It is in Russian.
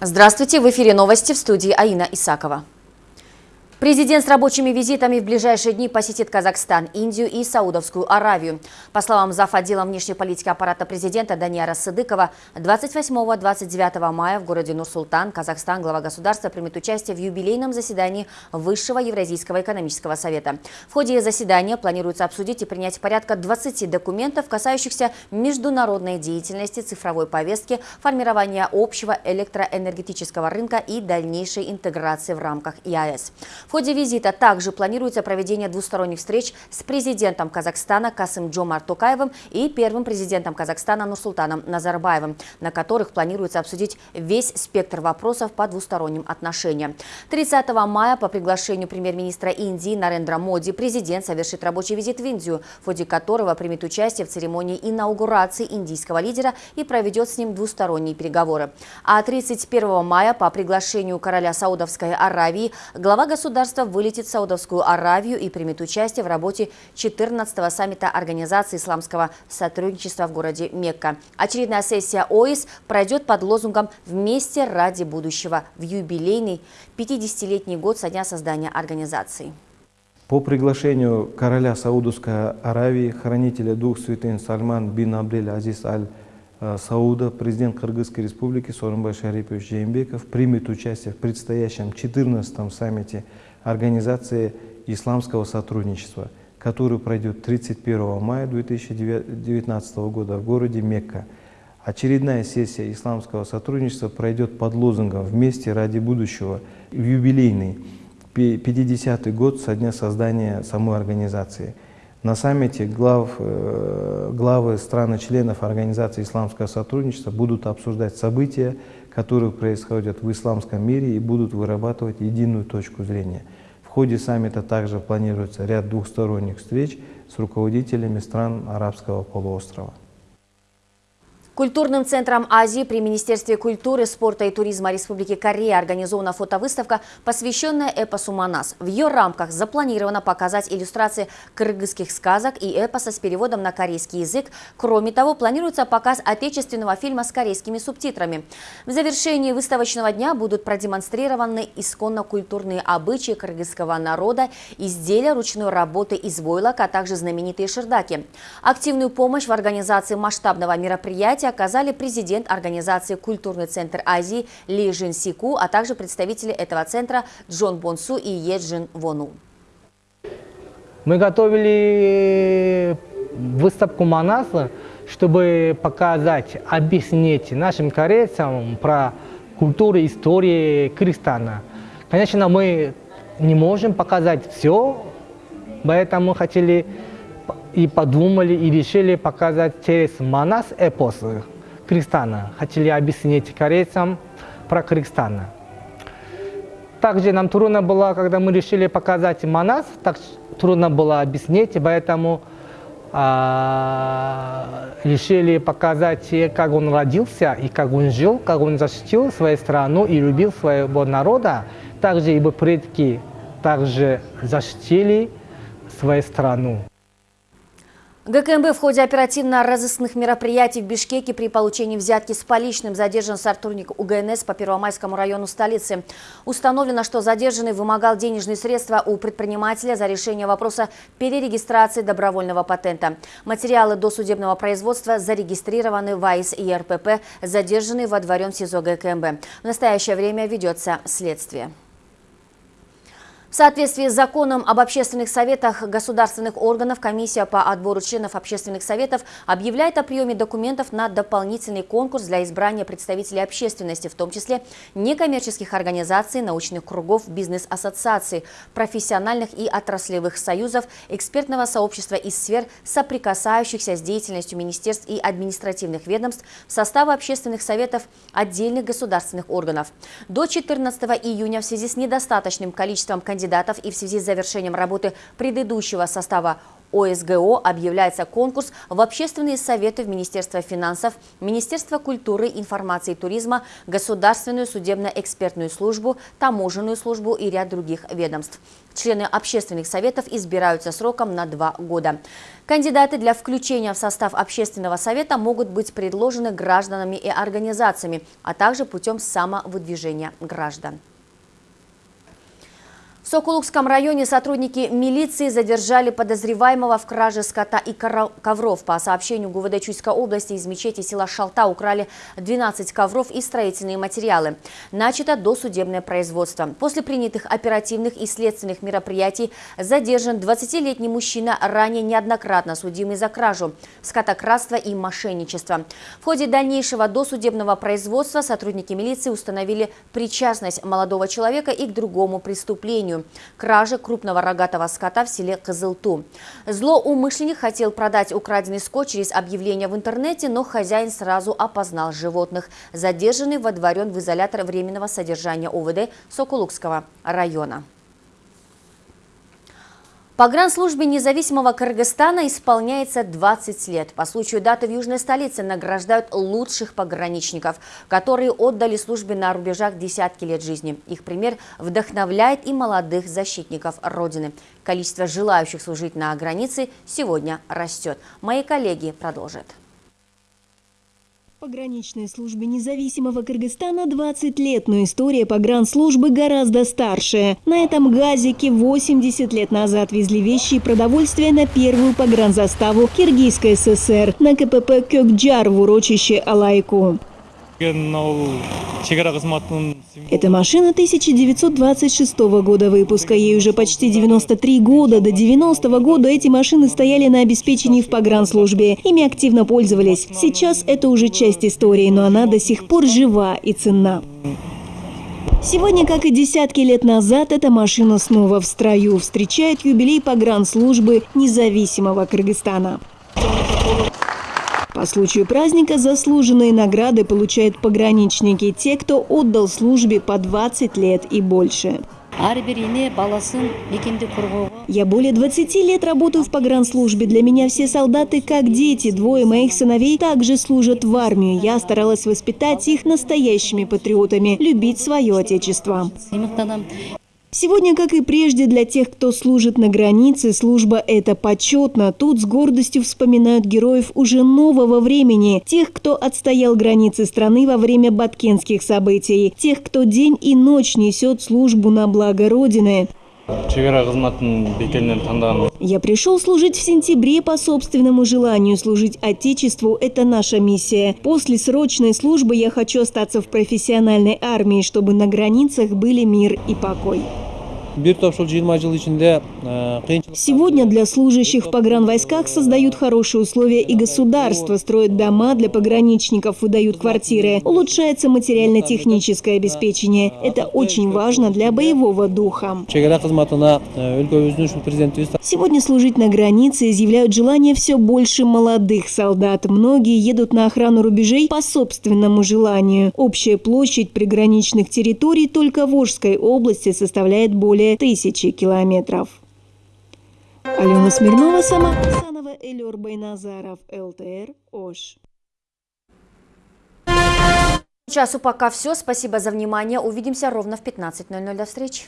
Здравствуйте, в эфире новости в студии Аина Исакова. Президент с рабочими визитами в ближайшие дни посетит Казахстан, Индию и Саудовскую Аравию. По словам зав. отдела внешней политики аппарата президента Даниара Сыдыкова, 28-29 мая в городе Нур-Султан, Казахстан, глава государства примет участие в юбилейном заседании Высшего Евразийского экономического совета. В ходе заседания планируется обсудить и принять порядка 20 документов, касающихся международной деятельности, цифровой повестки, формирования общего электроэнергетического рынка и дальнейшей интеграции в рамках ИАЭС. В ходе визита также планируется проведение двусторонних встреч с президентом Казахстана Касым Джомар Токаевым и первым президентом Казахстана Нурсултаном Назарбаевым, на которых планируется обсудить весь спектр вопросов по двусторонним отношениям. 30 мая по приглашению премьер-министра Индии Нарендра Моди президент совершит рабочий визит в Индию, в ходе которого примет участие в церемонии инаугурации индийского лидера и проведет с ним двусторонние переговоры. А 31 мая по приглашению короля Саудовской Аравии глава государства государства вылетит в Саудовскую Аравию и примет участие в работе 14-го саммита Организации исламского сотрудничества в городе Мекка. Очередная сессия ОИС пройдет под лозунгом «Вместе ради будущего» в юбилейный 50-летний год со дня создания организации. По приглашению короля Саудовской Аравии, хранителя дух святын Сальман бин Абдель Азиз Аль Э, Сауда, президент Кыргызской республики Сооронбай Шарипович Жеймбеков примет участие в предстоящем 14-м саммите Организации исламского сотрудничества, который пройдет 31 мая 2019 года в городе Мекка. Очередная сессия исламского сотрудничества пройдет под лозунгом «Вместе ради будущего» в юбилейный 50-й год со дня создания самой организации – на саммите глав, э, главы стран-членов Организации исламского сотрудничества будут обсуждать события, которые происходят в исламском мире и будут вырабатывать единую точку зрения. Ходе саммита также планируется ряд двухсторонних встреч с руководителями стран арабского полуострова. Культурным центром Азии при Министерстве культуры, спорта и туризма Республики Корея организована фотовыставка, посвященная эпосу Манас. В ее рамках запланировано показать иллюстрации кыргызских сказок и эпоса с переводом на корейский язык. Кроме того, планируется показ отечественного фильма с корейскими субтитрами. В завершении выставочного дня будут продемонстрированы исконно-культурные обычаи кыргызского народа, изделия ручной работы из войлока, а также знаменитые шердаки. Активную помощь в организации масштабного мероприятия мероприятии оказали президент организации «Культурный центр Азии» Ли Жин Сику, а также представители этого центра Джон Бонсу и Еджин Вону. Мы готовили выставку Манаса, чтобы показать, объяснить нашим корейцам про культуру, историю Кыргызстана. Конечно, мы не можем показать все, поэтому хотели и подумали, и решили показать через Манас эпос Кыргызстана. Хотели объяснить корейцам про Кыргызстан. Также нам трудно было, когда мы решили показать Манас, так трудно было объяснить, поэтому а, решили показать, как он родился и как он жил, как он защитил свою страну и любил своего народа. Также его предки также защитили свою страну. ГКМБ в ходе оперативно-розыскных мероприятий в Бишкеке при получении взятки с поличным задержан сотрудник УГНС по Первомайскому району столицы. Установлено, что задержанный вымогал денежные средства у предпринимателя за решение вопроса перерегистрации добровольного патента. Материалы досудебного производства зарегистрированы в АИС и РПП, задержанный во дворем СИЗО ГКМБ. В настоящее время ведется следствие. В соответствии с законом об общественных советах государственных органов, комиссия по отбору членов общественных советов объявляет о приеме документов на дополнительный конкурс для избрания представителей общественности, в том числе некоммерческих организаций, научных кругов, бизнес-ассоциаций, профессиональных и отраслевых союзов, экспертного сообщества из сфер, соприкасающихся с деятельностью министерств и административных ведомств в состав общественных советов отдельных государственных органов. До 14 июня в связи с недостаточным количеством кандидатов кандидатов и в связи с завершением работы предыдущего состава ОСГО объявляется конкурс в общественные советы в Министерство финансов, Министерство культуры, информации и туризма, Государственную судебно-экспертную службу, таможенную службу и ряд других ведомств. Члены общественных советов избираются сроком на два года. Кандидаты для включения в состав общественного совета могут быть предложены гражданами и организациями, а также путем самовыдвижения граждан. В Сокулукском районе сотрудники милиции задержали подозреваемого в краже скота и ковров. По сообщению ГУВД Чуйской области из мечети села Шалта украли 12 ковров и строительные материалы. Начато досудебное производство. После принятых оперативных и следственных мероприятий задержан 20-летний мужчина, ранее неоднократно судимый за кражу, скотократство и мошенничество. В ходе дальнейшего досудебного производства сотрудники милиции установили причастность молодого человека и к другому преступлению преступлению – краже крупного рогатого скота в селе Кызылту. Злоумышленник хотел продать украденный скот через объявление в интернете, но хозяин сразу опознал животных. Задержанный водворен в изолятор временного содержания ОВД Сокулукского района. Погранслужбе независимого Кыргызстана исполняется 20 лет. По случаю даты в южной столице награждают лучших пограничников, которые отдали службе на рубежах десятки лет жизни. Их пример вдохновляет и молодых защитников Родины. Количество желающих служить на границе сегодня растет. Мои коллеги продолжат пограничной службе независимого Кыргызстана 20 лет, но история погранслужбы гораздо старше. На этом газике 80 лет назад везли вещи и продовольствие на первую погранзаставу Киргизской ССР на КПП Кёкджар в урочище Алайку. Эта машина 1926 года выпуска. Ей уже почти 93 года. До 90 -го года эти машины стояли на обеспечении в погранслужбе. Ими активно пользовались. Сейчас это уже часть истории, но она до сих пор жива и ценна. Сегодня, как и десятки лет назад, эта машина снова в строю. Встречает юбилей погранслужбы независимого Кыргызстана. По случаю праздника заслуженные награды получают пограничники, те, кто отдал службе по 20 лет и больше. Я более 20 лет работаю в погранслужбе. Для меня все солдаты как дети. Двое моих сыновей также служат в армии. Я старалась воспитать их настоящими патриотами, любить свое отечество. Сегодня, как и прежде, для тех, кто служит на границе, служба – это почетно. Тут с гордостью вспоминают героев уже нового времени. Тех, кто отстоял границы страны во время баткенских событий. Тех, кто день и ночь несет службу на благо Родины. Я пришел служить в сентябре по собственному желанию. Служить Отечеству – это наша миссия. После срочной службы я хочу остаться в профессиональной армии, чтобы на границах были мир и покой. Сегодня для служащих в погранвойсках создают хорошие условия и государство, строят дома для пограничников, выдают квартиры, улучшается материально-техническое обеспечение. Это очень важно для боевого духа. Сегодня служить на границе изъявляют желание все больше молодых солдат. Многие едут на охрану рубежей по собственному желанию. Общая площадь приграничных территорий только в Волжской области составляет более более тысячи километров. Алена Смирнова, Сама Хасанова, Элюр Байназаров, ЛТР, Ош. Часу пока все. Спасибо за внимание. Увидимся ровно в 15.00. До встречи.